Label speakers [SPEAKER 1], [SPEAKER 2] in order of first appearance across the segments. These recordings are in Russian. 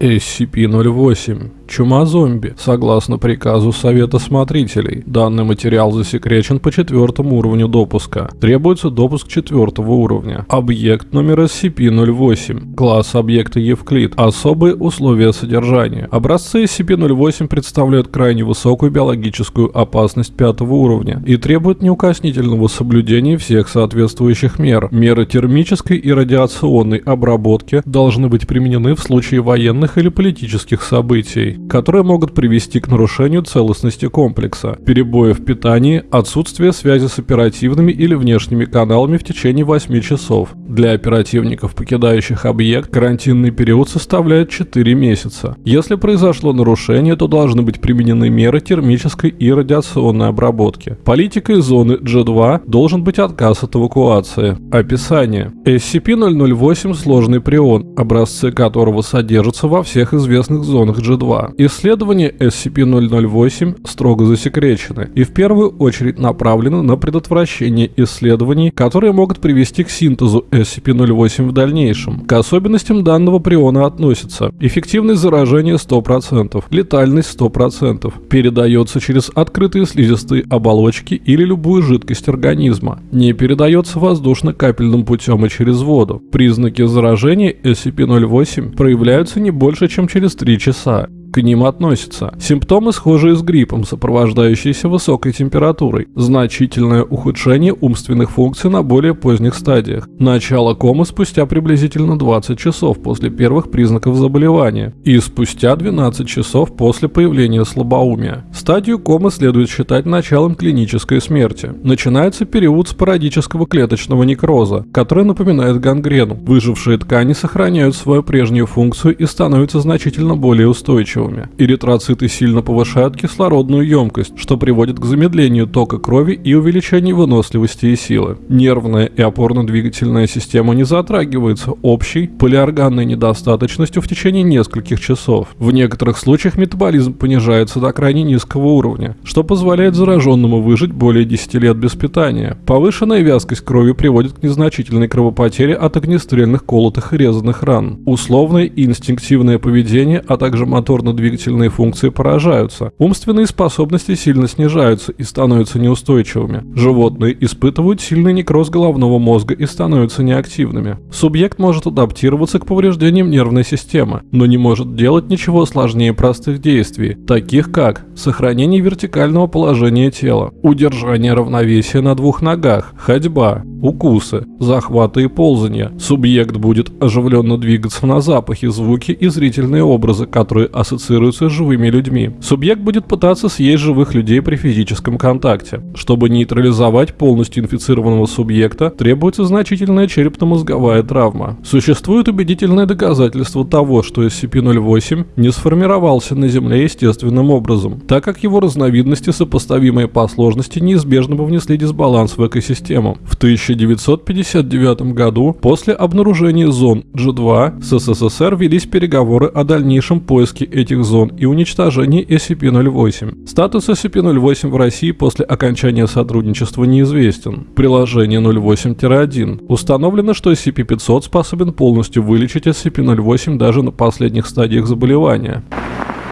[SPEAKER 1] SCP-08. Чума-зомби. Согласно приказу Совета Смотрителей, данный материал засекречен по четвертому уровню допуска. Требуется допуск четвертого уровня. Объект номер SCP-08. Класс объекта Евклид. Особые условия содержания. Образцы SCP-08 представляют крайне высокую биологическую опасность пятого уровня и требуют неукоснительного соблюдения всех соответствующих мер. Меры термической и радиационной обработки должны быть применены в случае военных или политических событий которые могут привести к нарушению целостности комплекса, перебои в питании, отсутствие связи с оперативными или внешними каналами в течение 8 часов. Для оперативников, покидающих объект, карантинный период составляет 4 месяца. Если произошло нарушение, то должны быть применены меры термической и радиационной обработки. Политикой зоны G2 должен быть отказ от эвакуации. Описание. SCP-008 – сложный прион, образцы которого содержатся во всех известных зонах G2. Исследования SCP-008 строго засекречены и в первую очередь направлены на предотвращение исследований, которые могут привести к синтезу SCP-08 в дальнейшем. К особенностям данного приона относятся эффективность заражения 100%, летальность 100%, передается через открытые слизистые оболочки или любую жидкость организма, не передается воздушно-капельным путем и через воду. Признаки заражения SCP-08 проявляются не больше, чем через 3 часа к ним относятся. Симптомы схожие с гриппом, сопровождающиеся высокой температурой, значительное ухудшение умственных функций на более поздних стадиях, начало комы спустя приблизительно 20 часов после первых признаков заболевания и спустя 12 часов после появления слабоумия. Стадию комы следует считать началом клинической смерти. Начинается период спорадического клеточного некроза, который напоминает гангрену. Выжившие ткани сохраняют свою прежнюю функцию и становятся значительно более устойчивыми здоровыми. Эритроциты сильно повышают кислородную емкость, что приводит к замедлению тока крови и увеличению выносливости и силы. Нервная и опорно-двигательная система не затрагивается общей полиорганной недостаточностью в течение нескольких часов. В некоторых случаях метаболизм понижается до крайне низкого уровня, что позволяет зараженному выжить более 10 лет без питания. Повышенная вязкость крови приводит к незначительной кровопотере от огнестрельных колотых и резаных ран. Условное и инстинктивное поведение, а также моторно двигательные функции поражаются. Умственные способности сильно снижаются и становятся неустойчивыми. Животные испытывают сильный некроз головного мозга и становятся неактивными. Субъект может адаптироваться к повреждениям нервной системы, но не может делать ничего сложнее простых действий, таких как сохранение вертикального положения тела, удержание равновесия на двух ногах, ходьба, укусы, захваты и ползания. Субъект будет оживленно двигаться на запахи, звуки и зрительные образы, которые ассоциируются с живыми людьми. Субъект будет пытаться съесть живых людей при физическом контакте. Чтобы нейтрализовать полностью инфицированного субъекта, требуется значительная черепно-мозговая травма. Существует убедительное доказательство того, что SCP-08 не сформировался на Земле естественным образом, так как его разновидности, сопоставимые по сложности, неизбежно бы внесли дисбаланс в экосистему. В 1000 1959 году после обнаружения зон G2 с СССР велись переговоры о дальнейшем поиске этих зон и уничтожении SCP-08. Статус SCP-08 в России после окончания сотрудничества неизвестен. Приложение 08-1. Установлено, что SCP-500 способен полностью вылечить SCP-08 даже на последних стадиях заболевания.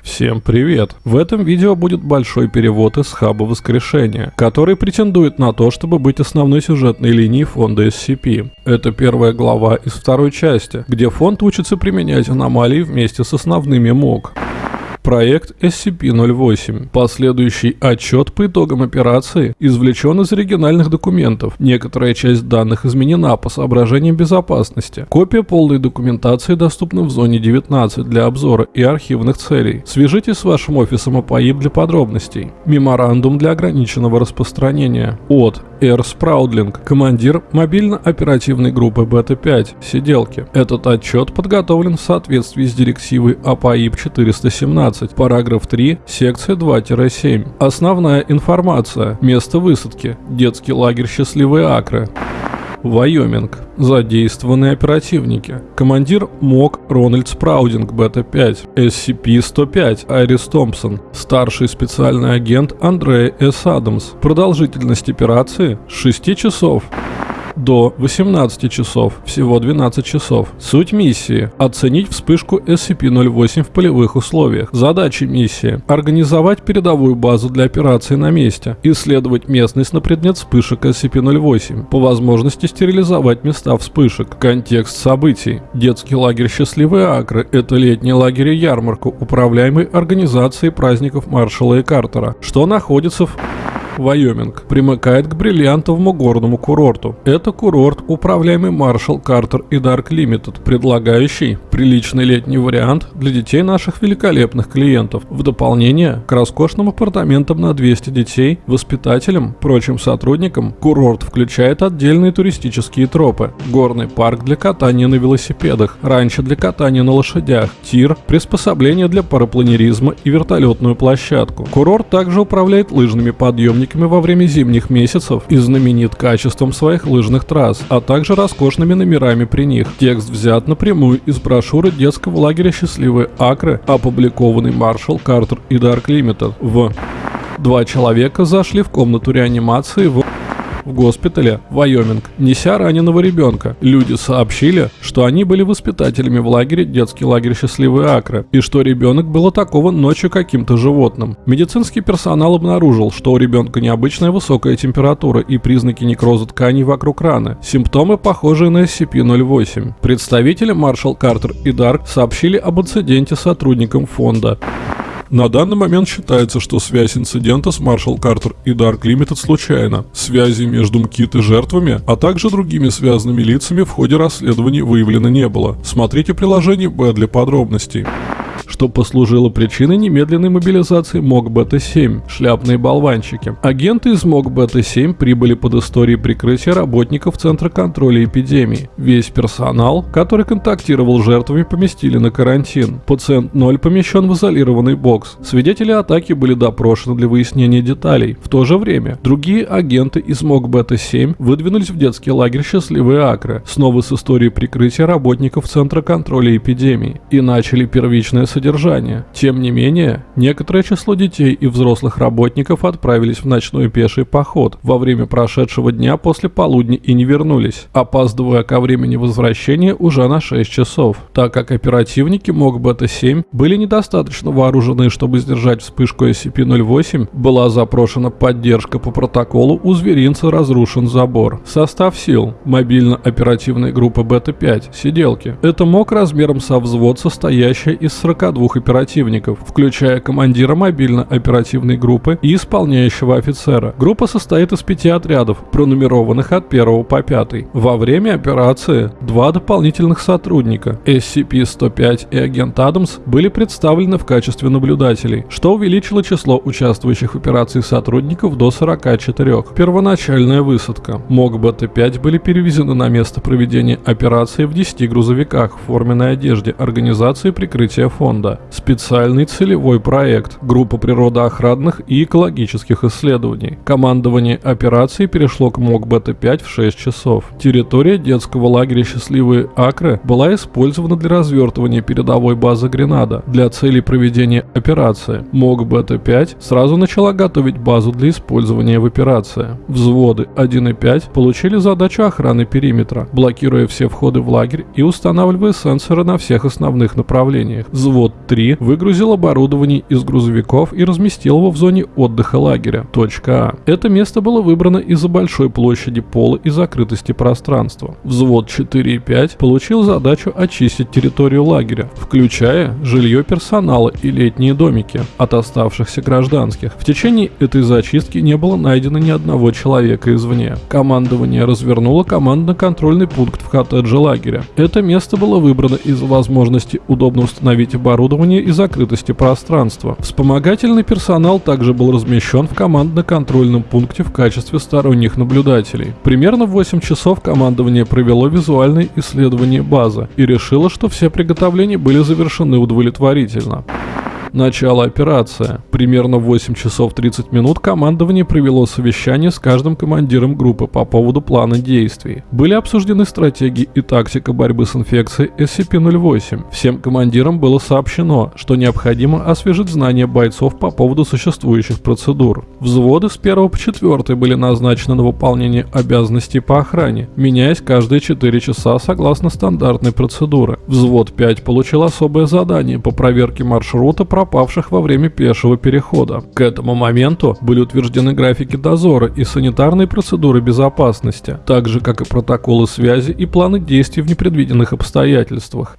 [SPEAKER 1] Всем привет! В этом видео будет большой перевод из хаба воскрешения, который претендует на то, чтобы быть основной сюжетной линией фонда SCP. Это первая глава из второй части, где фонд учится применять аномалии вместе с основными МОК проект SCP-08. Последующий отчет по итогам операции извлечен из оригинальных документов. Некоторая часть данных изменена по соображениям безопасности. Копия полной документации доступна в зоне 19 для обзора и архивных целей. Свяжитесь с вашим офисом АПАИП для подробностей. Меморандум для ограниченного распространения. От Р. Спраудлинг, командир мобильно-оперативной группы Бета-5, сиделки. Этот отчет подготовлен в соответствии с директивой АПАИП 417 15, параграф 3, секция 2-7. Основная информация. Место высадки. Детский лагерь «Счастливые Акры». Вайоминг. Задействованные оперативники. Командир МОК Рональд Спраудинг, Бета-5. SCP-105 Айрис Томпсон. Старший специальный агент Андрея С. Адамс. Продолжительность операции 6 часов. До 18 часов, всего 12 часов. Суть миссии – оценить вспышку SCP-08 в полевых условиях. Задачи миссии – организовать передовую базу для операции на месте, исследовать местность на предмет вспышек SCP-08, по возможности стерилизовать места вспышек. Контекст событий. Детский лагерь «Счастливые Акры» – это летний лагерь и ярмарка, управляемый организацией праздников Маршала и Картера, что находится в Вайоминг, примыкает к бриллиантовому горному курорту. Это курорт, управляемый Маршал Картер и Dark Limited, предлагающий приличный летний вариант для детей наших великолепных клиентов. В дополнение к роскошным апартаментам на 200 детей, воспитателям, прочим сотрудникам, курорт включает отдельные туристические тропы, горный парк для катания на велосипедах, ранчо для катания на лошадях, тир, приспособления для парапланеризма и вертолетную площадку. Курорт также управляет лыжными подъемниками во время зимних месяцев и знаменит качеством своих лыжных трасс, а также роскошными номерами при них. Текст взят напрямую из брошюры детского лагеря «Счастливые Акры», опубликованный Маршал Картер и Dark Limited. В Два человека зашли в комнату реанимации в в госпитале Вайоминг, неся раненого ребенка. Люди сообщили, что они были воспитателями в лагере детский лагерь «Счастливые Акры», и что ребенок был атакован ночью каким-то животным. Медицинский персонал обнаружил, что у ребенка необычная высокая температура и признаки некроза тканей вокруг раны. Симптомы похожие на SCP-08. Представители Маршал Картер и Дарк сообщили об инциденте сотрудникам фонда. На данный момент считается, что связь инцидента с Маршал Картер и Dark Limited случайна. Связи между МКИТ и жертвами, а также другими связанными лицами в ходе расследований выявлено не было. Смотрите приложение Б для подробностей что послужило причиной немедленной мобилизации МОК Бета-7, шляпные болванчики. Агенты из МОК Бета-7 прибыли под историей прикрытия работников Центра контроля эпидемии. Весь персонал, который контактировал с жертвами, поместили на карантин. Пациент 0 помещен в изолированный бокс. Свидетели атаки были допрошены для выяснения деталей. В то же время другие агенты из МОК Бета-7 выдвинулись в детский лагерь «Счастливые Акры», снова с историей прикрытия работников Центра контроля эпидемии, и начали первичное содержание содержания. Тем не менее, некоторое число детей и взрослых работников отправились в ночной пеший поход во время прошедшего дня после полудня и не вернулись, опаздывая ко времени возвращения уже на 6 часов, так как оперативники МОК Бета-7 были недостаточно вооружены, чтобы сдержать вспышку SCP-08, была запрошена поддержка по протоколу у зверинца разрушен забор. Состав сил. Мобильно-оперативная группа Бета-5. Сиделки. Это МОК размером со взвод, состоящая из 42 двух оперативников, включая командира мобильно-оперативной группы и исполняющего офицера. Группа состоит из пяти отрядов, пронумерованных от 1 по 5. Во время операции два дополнительных сотрудника, SCP-105 и агент Адамс, были представлены в качестве наблюдателей, что увеличило число участвующих в операции сотрудников до 44. Первоначальная высадка. МОГ БТ-5 были перевезены на место проведения операции в 10 грузовиках в форменной одежде организации прикрытия фонда специальный целевой проект, группа природоохранных и экологических исследований. Командование операции перешло к МОК Бета-5 в 6 часов. Территория детского лагеря «Счастливые Акры» была использована для развертывания передовой базы Гренада для целей проведения операции. МОК Бета-5 сразу начала готовить базу для использования в операции. Взводы 1 и 5 получили задачу охраны периметра, блокируя все входы в лагерь и устанавливая сенсоры на всех основных направлениях. Взвод 3 выгрузил оборудование из грузовиков и разместил его в зоне отдыха лагеря. Точка А. Это место было выбрано из-за большой площади пола и закрытости пространства. Взвод 4 и 5 получил задачу очистить территорию лагеря, включая жилье персонала и летние домики от оставшихся гражданских. В течение этой зачистки не было найдено ни одного человека извне. Командование развернуло командно-контрольный пункт в коттедже лагеря. Это место было выбрано из-за возможности удобно установить оборудование оборудования и закрытости пространства. Вспомогательный персонал также был размещен в командно-контрольном пункте в качестве сторонних наблюдателей. Примерно в 8 часов командование провело визуальное исследование базы и решило, что все приготовления были завершены удовлетворительно. Начало операции. Примерно в 8 часов 30 минут командование провело совещание с каждым командиром группы по поводу плана действий. Были обсуждены стратегии и тактика борьбы с инфекцией SCP-08. Всем командирам было сообщено, что необходимо освежить знания бойцов по поводу существующих процедур. Взводы с 1 по 4 были назначены на выполнение обязанностей по охране, меняясь каждые 4 часа согласно стандартной процедуре. Взвод 5 получил особое задание по проверке маршрута пропавших во время пешего перехода. К этому моменту были утверждены графики дозора и санитарные процедуры безопасности, так же как и протоколы связи и планы действий в непредвиденных обстоятельствах.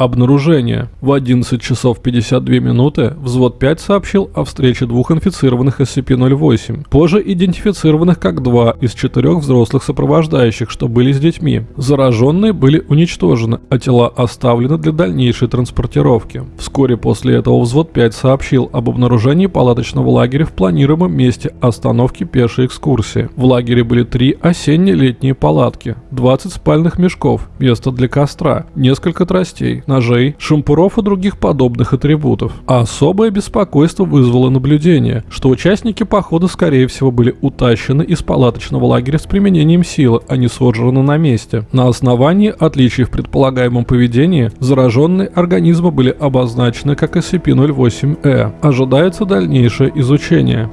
[SPEAKER 1] Обнаружение. В 11 часов 52 минуты взвод 5 сообщил о встрече двух инфицированных SCP-08, позже идентифицированных как два из четырех взрослых сопровождающих, что были с детьми. Зараженные были уничтожены, а тела оставлены для дальнейшей транспортировки. Вскоре после этого взвод 5 сообщил об обнаружении палаточного лагеря в планируемом месте остановки пешей экскурсии. В лагере были три осенне-летние палатки, 20 спальных мешков, место для костра, несколько тростей, ножей, шампуров и других подобных атрибутов. А особое беспокойство вызвало наблюдение, что участники похода скорее всего были утащены из палаточного лагеря с применением силы, а не сожраны на месте. На основании отличий в предполагаемом поведении, зараженные организмы были обозначены как SCP-08-E. Ожидается дальнейшее изучение.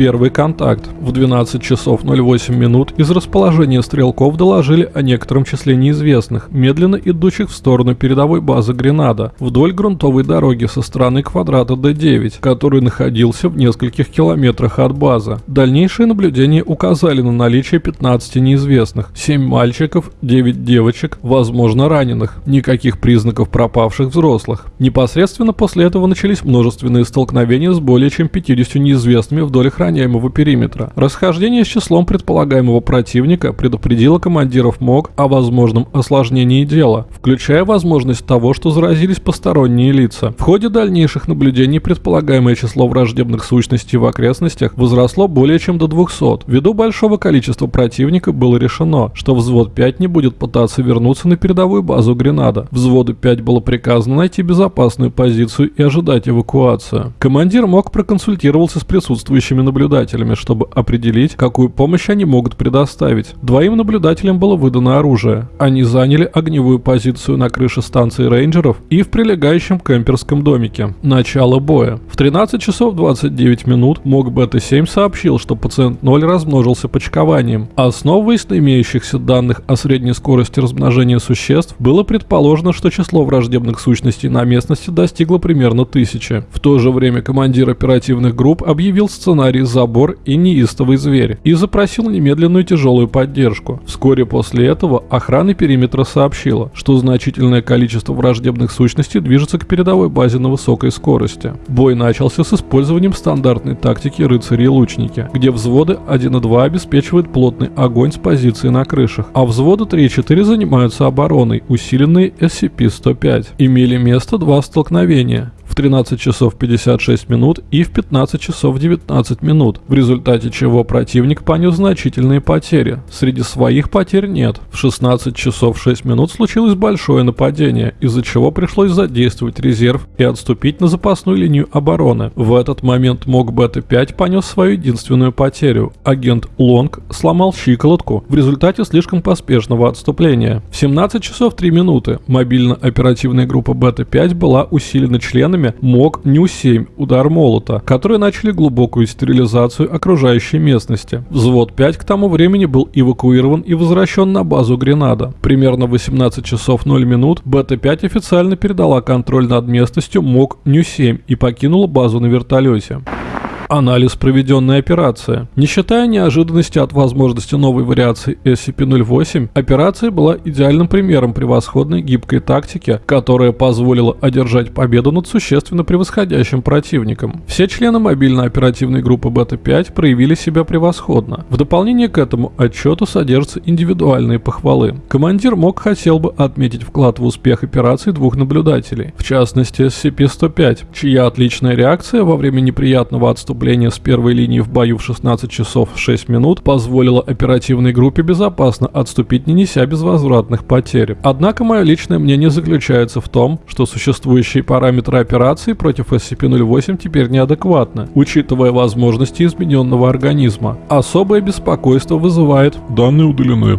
[SPEAKER 1] Первый контакт. В 12 часов 08 минут из расположения стрелков доложили о некотором числе неизвестных, медленно идущих в сторону передовой базы Гренада, вдоль грунтовой дороги со стороны квадрата D9, который находился в нескольких километрах от базы. Дальнейшие наблюдения указали на наличие 15 неизвестных, 7 мальчиков, 9 девочек, возможно раненых, никаких признаков пропавших взрослых. Непосредственно после этого начались множественные столкновения с более чем 50 неизвестными вдоль охраны охраняемого периметра. Расхождение с числом предполагаемого противника предупредило командиров МОК о возможном осложнении дела, включая возможность того, что заразились посторонние лица. В ходе дальнейших наблюдений предполагаемое число враждебных сущностей в окрестностях возросло более чем до 200. Ввиду большого количества противника было решено, что взвод 5 не будет пытаться вернуться на передовую базу Гренада. Взводу 5 было приказано найти безопасную позицию и ожидать эвакуацию. Командир МОК проконсультировался с присутствующими наблюдателями наблюдателями, чтобы определить, какую помощь они могут предоставить. Двоим наблюдателям было выдано оружие. Они заняли огневую позицию на крыше станции рейнджеров и в прилегающем кемперском домике. Начало боя. В 13 часов 29 минут МОК Бета-7 сообщил, что пациент 0 размножился почкованием. Основываясь на имеющихся данных о средней скорости размножения существ, было предположено, что число враждебных сущностей на местности достигло примерно тысячи. В то же время командир оперативных групп объявил сценарий забор и неистовый зверь и запросил немедленную тяжелую поддержку. Вскоре после этого охрана периметра сообщила, что значительное количество враждебных сущностей движется к передовой базе на высокой скорости. Бой начался с использованием стандартной тактики рыцари и лучники, где взводы 1 и 2 обеспечивают плотный огонь с позиции на крышах, а взводы 3 и 4 занимаются обороной, усиленной SCP-105. Имели место два столкновения 13 часов 56 минут и в 15 часов 19 минут, в результате чего противник понес значительные потери. Среди своих потерь нет. В 16 часов 6 минут случилось большое нападение, из-за чего пришлось задействовать резерв и отступить на запасную линию обороны. В этот момент МОК Бета-5 понес свою единственную потерю. Агент Лонг сломал щиколотку в результате слишком поспешного отступления. В 17 часов 3 минуты мобильно-оперативная группа Бета-5 была усилена членами время мог Ню-7 удар молота, которые начали глубокую стерилизацию окружающей местности. Взвод 5 к тому времени был эвакуирован и возвращен на базу Гренада. Примерно в 18 часов 0 минут Бета-5 официально передала контроль над местностью МОК Ню-7 и покинула базу на вертолете анализ проведенной операции. Не считая неожиданности от возможности новой вариации SCP-08, операция была идеальным примером превосходной гибкой тактики, которая позволила одержать победу над существенно превосходящим противником. Все члены мобильно-оперативной группы Бета-5 проявили себя превосходно. В дополнение к этому отчету содержатся индивидуальные похвалы. Командир МОК хотел бы отметить вклад в успех операции двух наблюдателей, в частности SCP-105, чья отличная реакция во время неприятного отступления отступление с первой линии в бою в 16 часов 6 минут позволило оперативной группе безопасно отступить, не неся безвозвратных потерь. Однако мое личное мнение заключается в том, что существующие параметры операции против SCP-08 теперь неадекватны, учитывая возможности измененного организма. Особое беспокойство вызывает
[SPEAKER 2] Данные удалены.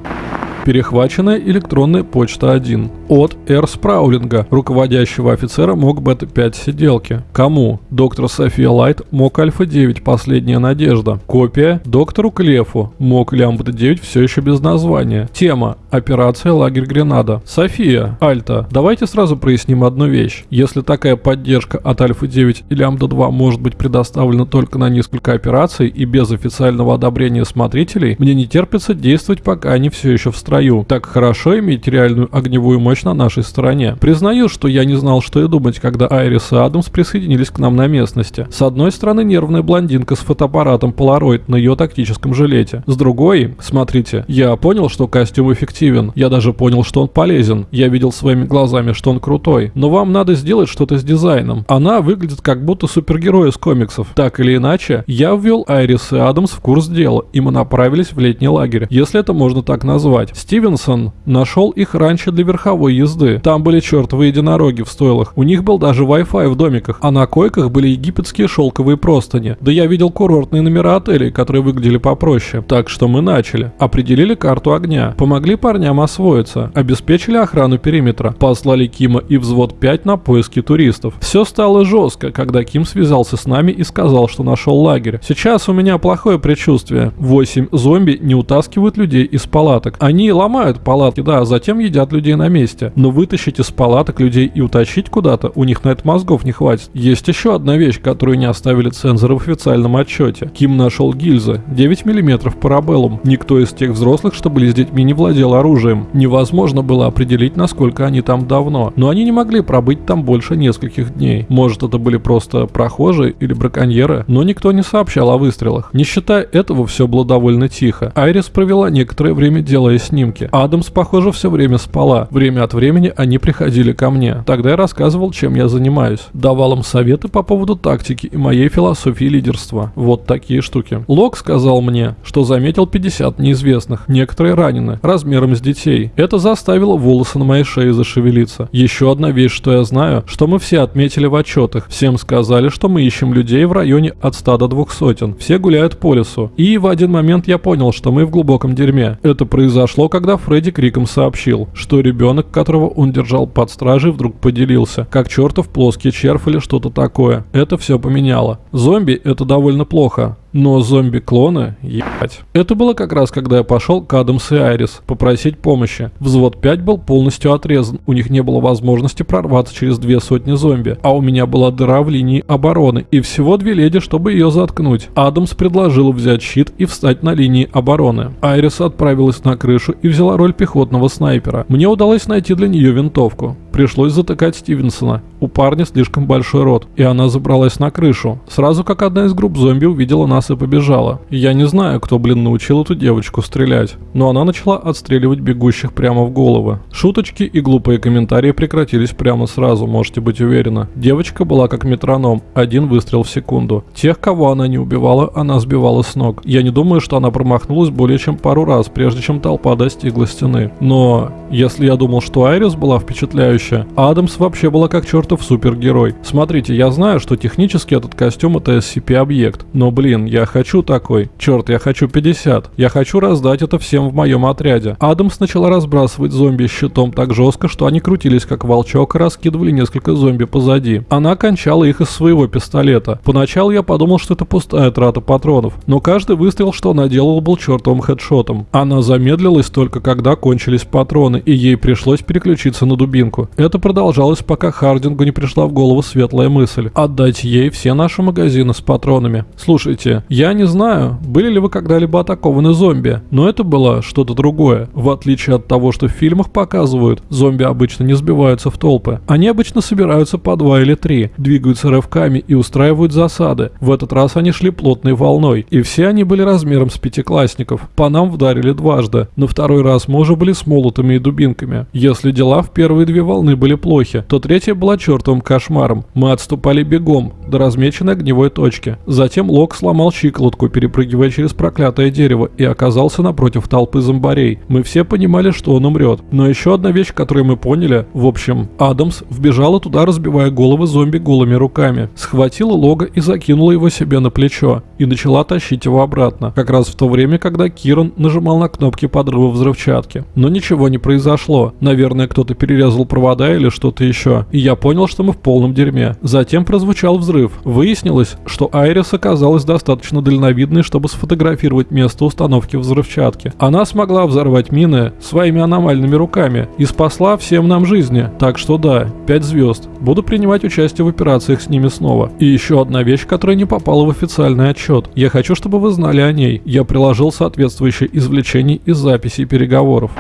[SPEAKER 1] Перехваченная электронная почта 1 от Р. Спраулинга, руководящего офицера МОК Бета-5 сиделки. Кому? Доктор София Лайт, МОК Альфа-9, последняя надежда. Копия доктору Клефу, МОК Лямбда-9, все еще без названия. Тема. Операция Лагерь Гренада. София, Альта, давайте сразу проясним одну вещь. Если такая поддержка от Альфа-9 и Лямбда-2 может быть предоставлена только на несколько операций и без официального одобрения смотрителей, мне не терпится действовать, пока они все еще в строю. Так хорошо иметь реальную огневую мощь на нашей стороне. Признаю, что я не знал, что и думать, когда Айрис и Адамс присоединились к нам на местности. С одной стороны, нервная блондинка с фотоаппаратом Polaroid на ее тактическом жилете. С другой, смотрите, я понял, что костюм эффективен. Я даже понял, что он полезен. Я видел своими глазами, что он крутой. Но вам надо сделать что-то с дизайном. Она выглядит как будто супергерой из комиксов. Так или иначе, я ввел Айрис и Адамс в курс дела, и мы направились в летний лагерь, если это можно так назвать. Стивенсон нашел их раньше для верховой езды. Там были чертовы единороги в стойлах. У них был даже Wi-Fi в домиках, а на койках были египетские шелковые простыни. Да я видел курортные номера отелей, которые выглядели попроще. Так что мы начали. Определили карту огня. Помогли парням освоиться. Обеспечили охрану периметра. Послали Кима и взвод 5 на поиски туристов. Все стало жестко, когда Ким связался с нами и сказал, что нашел лагерь. Сейчас у меня плохое предчувствие. 8 зомби не утаскивают людей из палаток. Они ломают палатки, да, а затем едят людей на месте. Но вытащить из палаток людей и утащить куда-то, у них на это мозгов не хватит. Есть еще одна вещь, которую не оставили цензоры в официальном отчете. Ким нашел гильзы. 9 мм парабеллум. Никто из тех взрослых, что были с детьми, не владел оружием. Невозможно было определить, насколько они там давно. Но они не могли пробыть там больше нескольких дней. Может, это были просто прохожие или браконьеры, но никто не сообщал о выстрелах. Не считая этого, все было довольно тихо. Айрис провела некоторое время делая снимки. Адамс, похоже, все время спала. Время от времени они приходили ко мне. Тогда я рассказывал, чем я занимаюсь. Давал им советы по поводу тактики и моей философии лидерства. Вот такие штуки. Лок сказал мне, что заметил 50 неизвестных. Некоторые ранены, размером с детей. Это заставило волосы на моей шее зашевелиться. Еще одна вещь, что я знаю, что мы все отметили в отчетах. Всем сказали, что мы ищем людей в районе от 100 до 200. Все гуляют по лесу. И в один момент я понял, что мы в глубоком дерьме. Это произошло, когда Фредди криком сообщил, что ребенок, которого он держал под стражей, вдруг поделился, как чертов плоский червь или что-то такое. Это все поменяло. Зомби это довольно плохо. Но зомби-клоны, ебать. Это было как раз, когда я пошел к Адамс и Айрис попросить помощи. Взвод 5 был полностью отрезан, у них не было возможности прорваться через две сотни зомби, а у меня была дыра в линии обороны и всего две леди, чтобы ее заткнуть. Адамс предложил взять щит и встать на линии обороны. Айрис отправилась на крышу и взяла роль пехотного снайпера. Мне удалось найти для нее винтовку. Пришлось затыкать Стивенсона. У парня слишком большой рот, и она забралась на крышу. Сразу как одна из групп зомби увидела нас и побежала. Я не знаю, кто, блин, научил эту девочку стрелять, но она начала отстреливать бегущих прямо в головы. Шуточки и глупые комментарии прекратились прямо сразу, можете быть уверены. Девочка была как метроном, один выстрел в секунду. Тех, кого она не убивала, она сбивала с ног. Я не думаю, что она промахнулась более чем пару раз, прежде чем толпа достигла стены. Но, если я думал, что Айрис была впечатляющей, зрелище. Адамс вообще была как чертов супергерой. Смотрите, я знаю, что технически этот костюм это SCP-объект. Но блин, я хочу такой. Черт, я хочу 50. Я хочу раздать это всем в моем отряде. Адамс начала разбрасывать зомби щитом так жестко, что они крутились как волчок и раскидывали несколько зомби позади. Она кончала их из своего пистолета. Поначалу я подумал, что это пустая трата патронов. Но каждый выстрел, что она делала, был чертовым хедшотом. Она замедлилась только когда кончились патроны, и ей пришлось переключиться на дубинку. Это продолжалось, пока Хардингу не пришла в голову светлая мысль – отдать ей все наши магазины с патронами. Слушайте, я не знаю, были ли вы когда-либо атакованы зомби, но это было что-то другое. В отличие от того, что в фильмах показывают, зомби обычно не сбиваются в толпы. Они обычно собираются по два или три, двигаются рывками и устраивают засады. В этот раз они шли плотной волной, и все они были размером с пятиклассников. По нам вдарили дважды. На второй раз мы уже были с молотами и дубинками. Если дела в первые две волны волны были плохи, то третья была чертовым кошмаром. Мы отступали бегом, до размеченной огневой точки. Затем Лок сломал щиколотку, перепрыгивая через проклятое дерево, и оказался напротив толпы зомбарей. Мы все понимали, что он умрет. Но еще одна вещь, которую мы поняли, в общем, Адамс вбежала туда, разбивая головы зомби голыми руками. Схватила Лога и закинула его себе на плечо. И начала тащить его обратно. Как раз в то время, когда Киран нажимал на кнопки подрыва взрывчатки. Но ничего не произошло. Наверное, кто-то перерезал провода или что-то еще. И я понял, что мы в полном дерьме. Затем прозвучал взрыв. Выяснилось, что Айрис оказалась достаточно дальновидной, чтобы сфотографировать место установки взрывчатки. Она смогла взорвать мины своими аномальными руками и спасла всем нам жизни. Так что да, 5 звезд. Буду принимать участие в операциях с ними снова. И еще одна вещь, которая не попала в официальный отчет. Я хочу, чтобы вы знали о ней. Я приложил соответствующие извлечения из записей переговоров.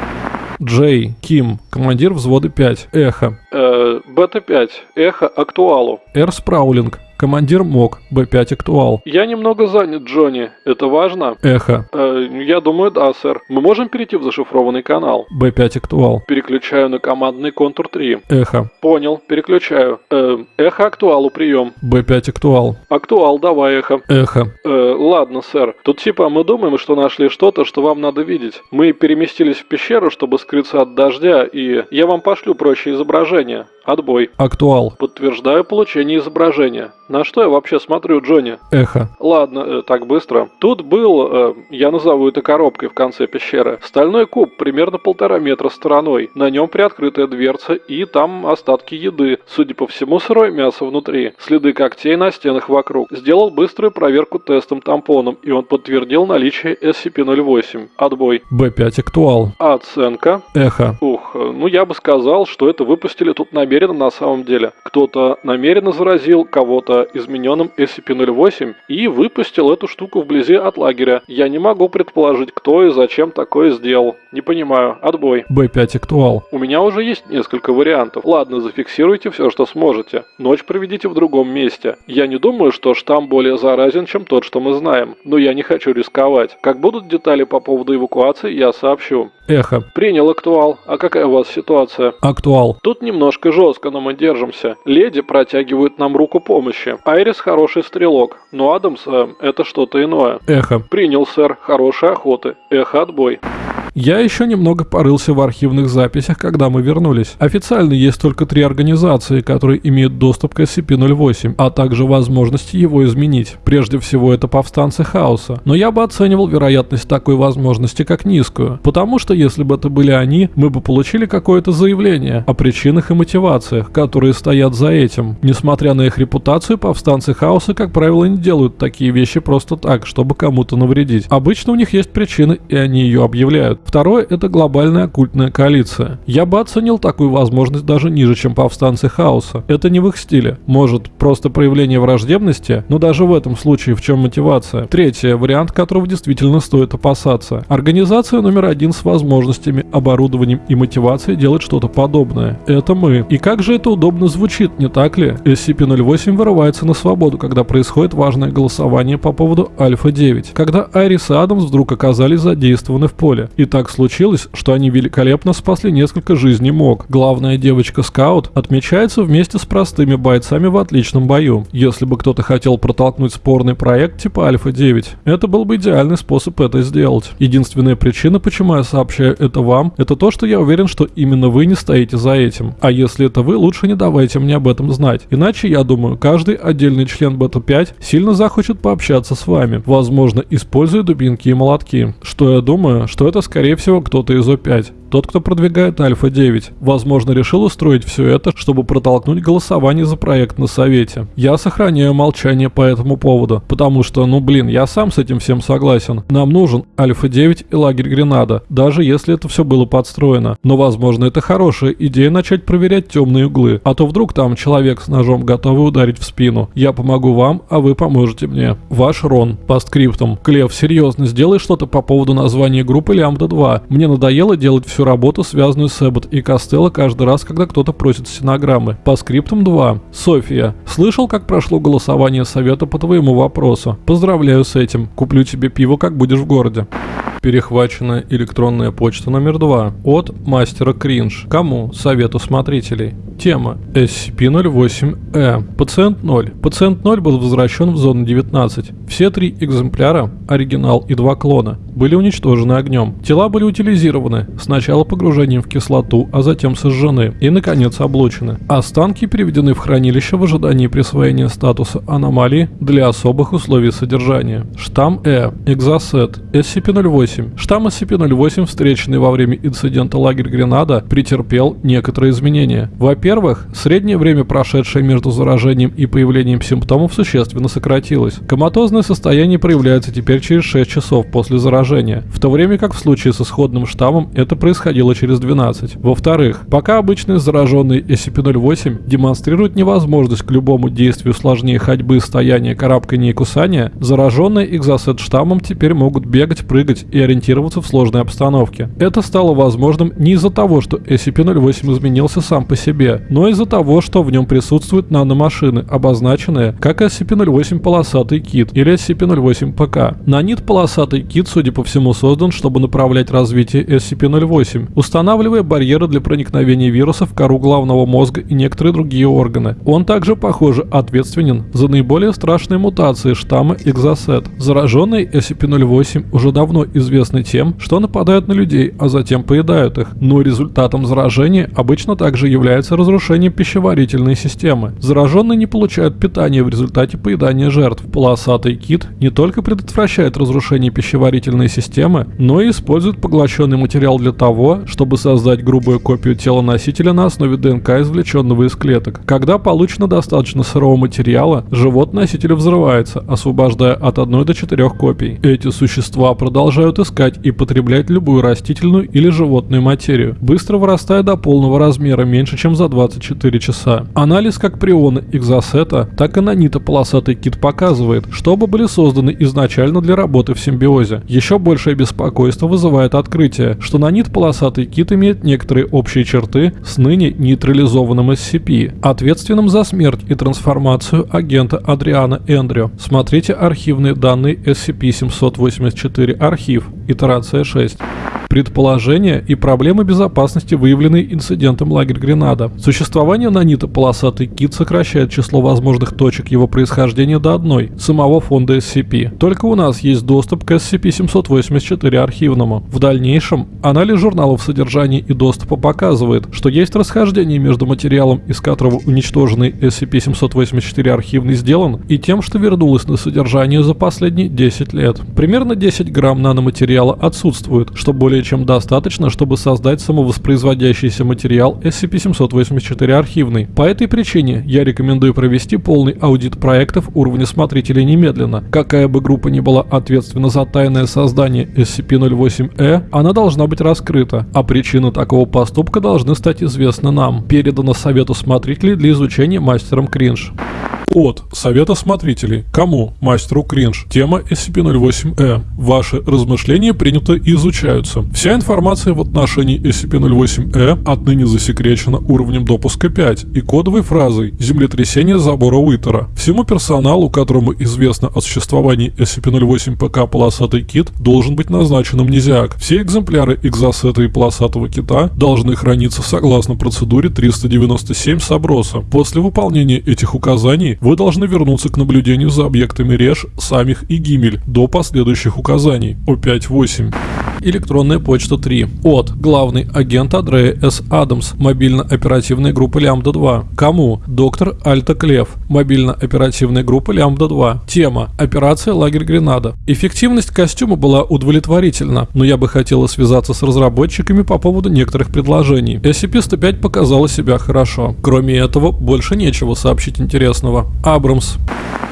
[SPEAKER 1] Джей, Ким, командир взвода 5, Эхо.
[SPEAKER 2] Э, Бета-5, Эхо, Актуалу.
[SPEAKER 1] Р. Спраулинг, командир МОК, Б5 Актуал.
[SPEAKER 2] Я немного занят, Джонни. Это важно?
[SPEAKER 1] Эхо,
[SPEAKER 2] Э, я думаю, да, сэр. Мы можем перейти в зашифрованный канал?
[SPEAKER 1] Б5 Актуал.
[SPEAKER 2] Переключаю на командный контур 3.
[SPEAKER 1] Эхо,
[SPEAKER 2] Понял, переключаю. Э, эхо, Актуалу, прием.
[SPEAKER 1] Б5 Актуал.
[SPEAKER 2] Актуал, давай, Эхо.
[SPEAKER 1] Эхо,
[SPEAKER 2] Э, ладно, сэр. Тут типа мы думаем, что нашли что-то, что вам надо видеть. Мы переместились в пещеру, чтобы скрыться от дождя, и я вам пошлю прочие изображения. Отбой.
[SPEAKER 1] Актуал.
[SPEAKER 2] Подтверждаю получение изображения. На что я вообще смотрю, Джонни?
[SPEAKER 1] Эхо,
[SPEAKER 2] Ладно, э, так быстро. Тут был, э, я назову это коробкой в конце пещеры, стальной куб примерно полтора метра стороной. На нем приоткрытая дверца и там остатки еды. Судя по всему, сырое мясо внутри. Следы когтей на стенах вокруг. Сделал быструю проверку тестом-тампоном, и он подтвердил наличие SCP-08. Отбой.
[SPEAKER 1] Б5 Актуал.
[SPEAKER 2] Оценка?
[SPEAKER 1] Эхо,
[SPEAKER 2] Ух, э, ну я бы сказал, что это выпустили тут намеренно на самом деле. Кто-то намеренно заразил кого-то измененным SCP-08 и выпустил эту штуку вблизи от лагеря. Я не могу предположить, кто и зачем такое сделал. Не понимаю. Отбой.
[SPEAKER 1] Б5 Актуал.
[SPEAKER 2] У меня уже есть несколько вариантов. Ладно, зафиксируйте все, что сможете. Ночь проведите в другом месте. Я не думаю, что штамм более заразен, чем тот, что мы знаем. Но я не хочу рисковать. Как будут детали по поводу эвакуации, я сообщу.
[SPEAKER 1] Эхо,
[SPEAKER 2] Принял актуал. А какая у вас ситуация?
[SPEAKER 1] Актуал.
[SPEAKER 2] Тут немножко жестко, но мы держимся. Леди протягивают нам руку помощи. Айрис хороший стрелок, но Адамс э, это что-то иное.
[SPEAKER 1] Эхо.
[SPEAKER 2] Принял, сэр. Хорошей охоты. Эхо, отбой.
[SPEAKER 1] Я еще немного порылся в архивных записях, когда мы вернулись. Официально есть только три организации, которые имеют доступ к SCP-08, а также возможность его изменить. Прежде всего, это повстанцы Хаоса. Но я бы оценивал вероятность такой возможности как низкую. Потому что если бы это были они, мы бы получили какое-то заявление о причинах и мотивациях, которые стоят за этим. Несмотря на их репутацию, повстанцы Хаоса, как правило, не делают такие вещи просто так, чтобы кому-то навредить. Обычно у них есть причины, и они ее объявляют. Второе – это глобальная оккультная коалиция. Я бы оценил такую возможность даже ниже, чем повстанцы Хаоса. Это не в их стиле. Может, просто проявление враждебности, но даже в этом случае в чем мотивация? Третье – вариант, которого действительно стоит опасаться. Организация номер один с возможностями, оборудованием и мотивацией делать что-то подобное. Это мы. И как же это удобно звучит, не так ли? SCP-08 вырывается на свободу, когда происходит важное голосование по поводу Альфа-9. Когда Айрис и Адамс вдруг оказались задействованы в поле. И так случилось, что они великолепно спасли несколько жизней МОК. Главная девочка-скаут отмечается вместе с простыми бойцами в отличном бою. Если бы кто-то хотел протолкнуть спорный проект типа Альфа-9, это был бы идеальный способ это сделать. Единственная причина, почему я сообщаю это вам, это то, что я уверен, что именно вы не стоите за этим. А если это вы, лучше не давайте мне об этом знать. Иначе, я думаю, каждый отдельный член Бета-5 сильно захочет пообщаться с вами. Возможно, используя дубинки и молотки. Что я думаю, что это скорее всего кто-то из О5. Тот, кто продвигает Альфа-9, возможно, решил устроить все это, чтобы протолкнуть голосование за проект на Совете. Я сохраняю молчание по этому поводу, потому что, ну блин, я сам с этим всем согласен. Нам нужен Альфа-9 и лагерь Гренада, даже если это все было подстроено. Но, возможно, это хорошая идея начать проверять темные углы, а то вдруг там человек с ножом готовый ударить в спину. Я помогу вам, а вы поможете мне. Ваш Рон. По скриптам. Клев, серьезно, сделай что-то по поводу названия группы Лямбда-2. Мне надоело делать всю работу, связанную с Эббот и Костелло каждый раз, когда кто-то просит стенограммы. По скриптам 2. София. Слышал, как прошло голосование совета по твоему вопросу? Поздравляю с этим. Куплю тебе пиво, как будешь в городе. Перехваченная электронная почта номер 2 от мастера Кринж. Кому? Совету смотрителей. Тема SCP-08-E. Пациент 0. Пациент 0 был возвращен в зону 19. Все три экземпляра, оригинал и два клона, были уничтожены огнем. Тела были утилизированы, сначала погружением в кислоту, а затем сожжены и, наконец, облучены. Останки переведены в хранилище в ожидании присвоения статуса аномалии для особых условий содержания. Штамм Э. Экзосет. SCP-08. Штамм SCP-08, встреченный во время инцидента лагерь Гренада, претерпел некоторые изменения. Во-первых, среднее время, прошедшее между заражением и появлением симптомов, существенно сократилось. Коматозное состояние проявляется теперь через 6 часов после заражения, в то время как в случае с исходным штаммом это происходило через 12. Во-вторых, пока обычные зараженные SCP-08 демонстрируют невозможность к любому действию сложнее ходьбы, стояния, карабкания и кусания, зараженные экзосет штаммом теперь могут бегать, прыгать и ориентироваться в сложной обстановке. Это стало возможным не из-за того, что SCP-08 изменился сам по себе, но из-за того, что в нем присутствуют наномашины, обозначенные как SCP-08 полосатый кит или SCP-08 ПК. Нанит полосатый кит, судя по всему, создан, чтобы направлять развитие SCP-08, устанавливая барьеры для проникновения вирусов в кору головного мозга и некоторые другие органы. Он также, похоже, ответственен за наиболее страшные мутации штамма Exocet. Зараженные SCP-08 уже давно известны тем, что нападают на людей, а затем поедают их. Но результатом заражения обычно также является разрушение пищеварительной системы. Зараженные не получают питания в результате поедания жертв. Полосатый кит не только предотвращает разрушение пищеварительной системы, но и использует поглощенный материал для того, чтобы создать грубую копию тела носителя на основе ДНК, извлеченного из клеток. Когда получено достаточно сырого материала, живот носителя взрывается, освобождая от 1 до 4 копий. Эти существа продолжают искать и потреблять любую растительную или животную материю, быстро вырастая до полного размера меньше, чем за 24 часа. Анализ как приона экзосета, так и нанита полосатый кит показывает, что оба были созданы изначально для работы в симбиозе. Еще большее беспокойство вызывает открытие, что нанит полосатый кит имеет некоторые общие черты с ныне нейтрализованным SCP, ответственным за смерть и трансформацию агента Адриана Эндрю. Смотрите архивные данные SCP-784 архив, итерация 6 предположения и проблемы безопасности, выявленные инцидентом лагерь Гренада. Существование нанита полосатый кит сокращает число возможных точек его происхождения до одной, самого фонда SCP. Только у нас есть доступ к SCP-784 архивному. В дальнейшем, анализ журналов содержания и доступа показывает, что есть расхождение между материалом, из которого уничтоженный SCP-784 архивный сделан, и тем, что вернулось на содержание за последние 10 лет. Примерно 10 грамм наноматериала отсутствует, что более чем достаточно, чтобы создать самовоспроизводящийся материал SCP-784 архивный. По этой причине я рекомендую провести полный аудит проектов уровня смотрителей немедленно. Какая бы группа ни была ответственна за тайное создание SCP-08-E, она должна быть раскрыта, а причины такого поступка должны стать известны нам. Передано Совету смотрителей для изучения мастером Кринж.
[SPEAKER 3] От Совета Смотрителей. Кому? Мастеру Кринж. Тема SCP-08-E. Ваши размышления приняты и изучаются. Вся информация в отношении SCP-08-E отныне засекречена уровнем допуска 5 и кодовой фразой «Землетрясение забора Уитера». Всему персоналу, которому известно о существовании SCP-08-ПК «Полосатый кит», должен быть назначен амнезиак. Все экземпляры экзосета и полосатого кита должны храниться согласно процедуре 397 Саброса. После выполнения этих указаний вы должны вернуться к наблюдению за объектами Реш, Самих и Гимель до последующих указаний. О5-8.
[SPEAKER 1] Электронная почта 3. От. Главный агент Андрея С. Адамс. Мобильно-оперативная группа Лямбда-2. Кому? Доктор Альта Клев. Мобильно-оперативная группа Лямбда-2. Тема. Операция Лагерь Гренада. Эффективность костюма была удовлетворительна, но я бы хотела связаться с разработчиками по поводу некоторых предложений. SCP-105 показала себя хорошо. Кроме этого, больше нечего сообщить интересного. Абрамс.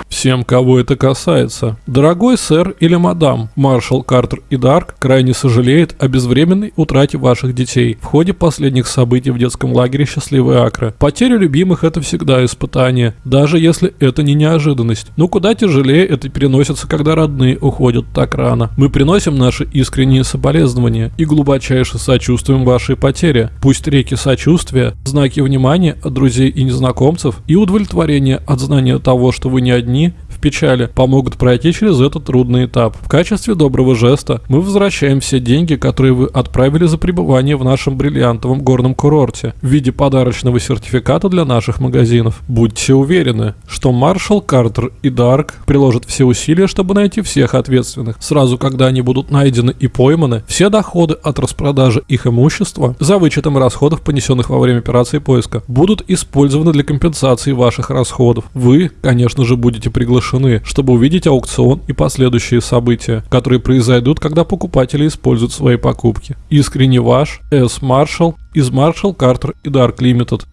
[SPEAKER 1] Всем, кого это касается. Дорогой сэр или мадам, маршал Картер и Дарк крайне сожалеет о безвременной утрате ваших детей в ходе последних событий в детском лагере «Счастливые Акры». Потеря любимых – это всегда испытание, даже если это не неожиданность. Но куда тяжелее это переносится, когда родные уходят так рано. Мы приносим наши искренние соболезнования и глубочайше сочувствуем вашей потере. Пусть реки сочувствия, знаки внимания от друзей и незнакомцев и удовлетворения от знания того, что вы не одни, печали, помогут пройти через этот трудный этап. В качестве доброго жеста мы возвращаем все деньги, которые вы отправили за пребывание в нашем бриллиантовом горном курорте в виде подарочного сертификата для наших магазинов. Будьте уверены, что Маршал, Картер и Дарк приложат все усилия, чтобы найти всех ответственных. Сразу, когда они будут найдены и пойманы, все доходы от распродажи их имущества, за вычетом расходов, понесенных во время операции поиска, будут использованы для компенсации ваших расходов. Вы, конечно же, будете приглашены, чтобы увидеть аукцион и последующие события, которые произойдут, когда покупатели используют свои покупки. Искренне ваш, С. Маршал из Marshall, Carter и Dark Limited.